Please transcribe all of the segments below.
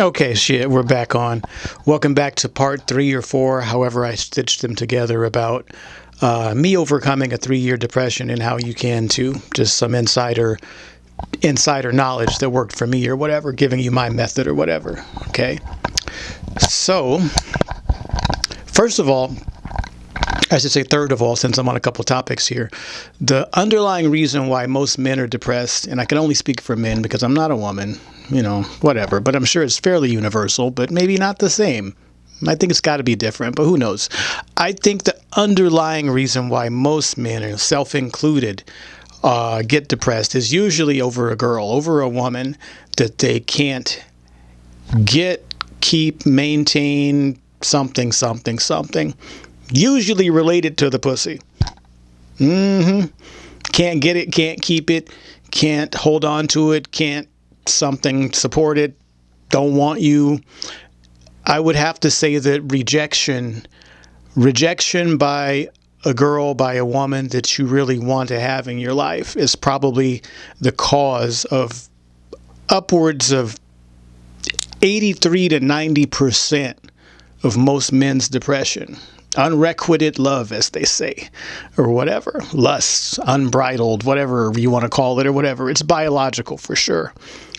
Okay, shit, we're back on. Welcome back to part three or four, however I stitched them together about uh, me overcoming a three-year depression and how you can too. Just some insider insider knowledge that worked for me or whatever, giving you my method or whatever. Okay. So, first of all, I should say third of all, since I'm on a couple topics here, the underlying reason why most men are depressed, and I can only speak for men because I'm not a woman, you know, whatever, but I'm sure it's fairly universal, but maybe not the same. I think it's got to be different, but who knows? I think the underlying reason why most men, self included, uh, get depressed is usually over a girl, over a woman that they can't get, keep, maintain something, something, something. Usually related to the pussy. Mm-hmm. Can't get it, can't keep it, can't hold on to it, can't something support it, don't want you. I would have to say that rejection, rejection by a girl, by a woman that you really want to have in your life is probably the cause of upwards of 83 to 90 percent of most men's depression. Unrequited love, as they say, or whatever. Lust, unbridled, whatever you want to call it, or whatever. It's biological for sure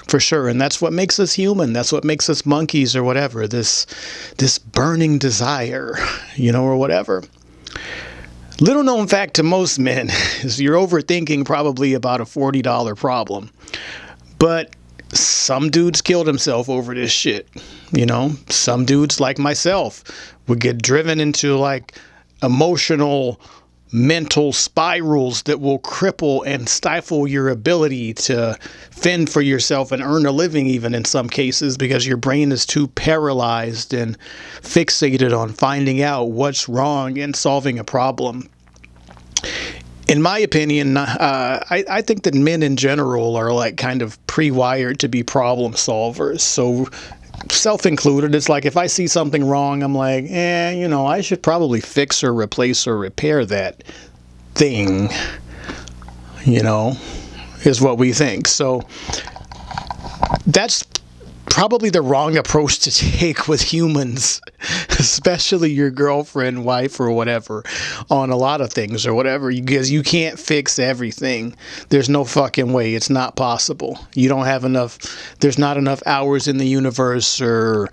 for sure and that's what makes us human that's what makes us monkeys or whatever this this burning desire you know or whatever little known fact to most men is you're overthinking probably about a $40 problem but some dudes killed himself over this shit you know some dudes like myself would get driven into like emotional mental spirals that will cripple and stifle your ability to fend for yourself and earn a living, even in some cases, because your brain is too paralyzed and fixated on finding out what's wrong and solving a problem. In my opinion, uh, I, I think that men in general are like kind of pre wired to be problem solvers. So self included, it's like if I see something wrong, I'm like, eh, you know, I should probably fix or replace or repair that thing, you know, is what we think. So that's probably the wrong approach to take with humans, especially your girlfriend, wife, or whatever, on a lot of things or whatever, because you can't fix everything. There's no fucking way. It's not possible. You don't have enough, there's not enough hours in the universe, or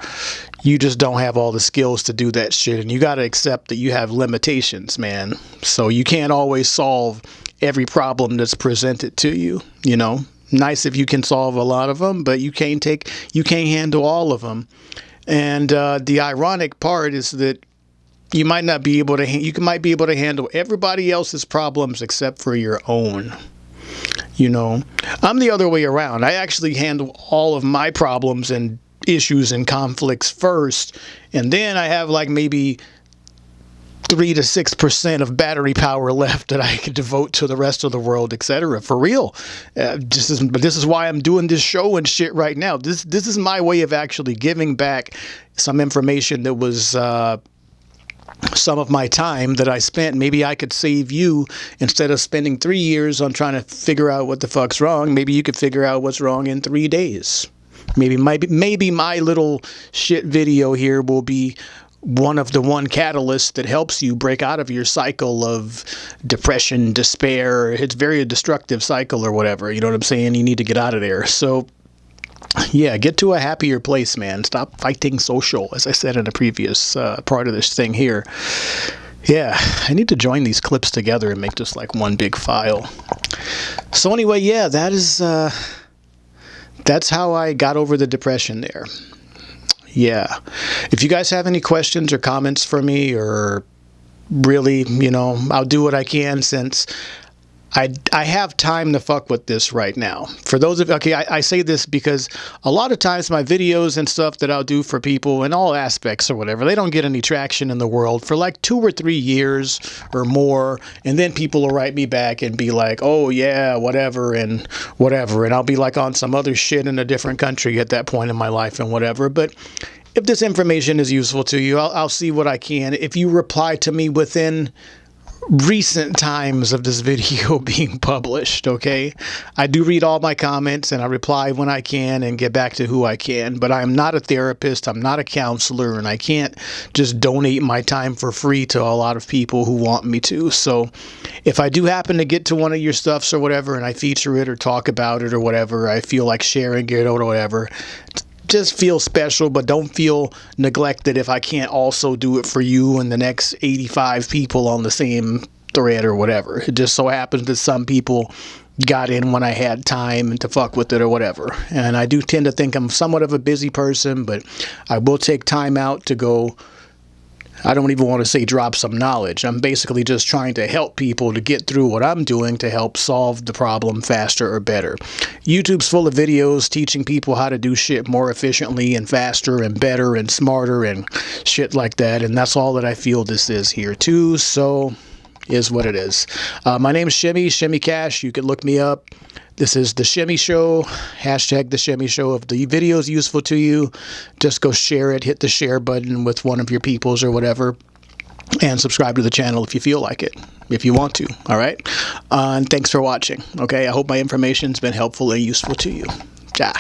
you just don't have all the skills to do that shit. And you got to accept that you have limitations, man. So you can't always solve every problem that's presented to you, you know? Nice if you can solve a lot of them, but you can't take you can't handle all of them. And uh, the ironic part is that you might not be able to you might be able to handle everybody else's problems except for your own. You know, I'm the other way around. I actually handle all of my problems and issues and conflicts first, and then I have like maybe three to six percent of battery power left that I could devote to the rest of the world, etc. For real, uh, this is but this is why I'm doing this show and shit right now. This this is my way of actually giving back some information that was. Uh, some of my time that I spent, maybe I could save you instead of spending three years on trying to figure out what the fuck's wrong. Maybe you could figure out what's wrong in three days. Maybe, maybe, maybe my little shit video here will be one of the one catalysts that helps you break out of your cycle of depression, despair. It's very destructive cycle or whatever. You know what I'm saying? You need to get out of there. So yeah, get to a happier place, man. Stop fighting social, as I said in a previous uh, part of this thing here. Yeah, I need to join these clips together and make just like one big file. So anyway, yeah, that is uh, that's how I got over the depression there yeah. If you guys have any questions or comments for me or really, you know, I'll do what I can since I, I have time to fuck with this right now. For those of okay, I, I say this because a lot of times my videos and stuff that I'll do for people in all aspects or whatever, they don't get any traction in the world for like two or three years or more, and then people will write me back and be like, "Oh yeah, whatever," and whatever, and I'll be like on some other shit in a different country at that point in my life and whatever. But if this information is useful to you, I'll, I'll see what I can. If you reply to me within recent times of this video being published, okay? I do read all my comments and I reply when I can and get back to who I can, but I'm not a therapist, I'm not a counselor, and I can't just donate my time for free to a lot of people who want me to. So if I do happen to get to one of your stuffs or whatever and I feature it or talk about it or whatever, I feel like sharing it or whatever, just feel special, but don't feel neglected if I can't also do it for you and the next 85 people on the same thread or whatever. It just so happens that some people got in when I had time to fuck with it or whatever. And I do tend to think I'm somewhat of a busy person, but I will take time out to go I don't even want to say drop some knowledge. I'm basically just trying to help people to get through what I'm doing to help solve the problem faster or better. YouTube's full of videos teaching people how to do shit more efficiently and faster and better and smarter and shit like that. And that's all that I feel this is here too. So is what it is. Uh, my name is Shimmy, Shimmy Cash. You can look me up. This is The Shimmy Show, hashtag The Shimmy Show. If the video is useful to you, just go share it, hit the share button with one of your peoples or whatever, and subscribe to the channel if you feel like it, if you want to, all right? Uh, and thanks for watching, okay? I hope my information's been helpful and useful to you. Ciao.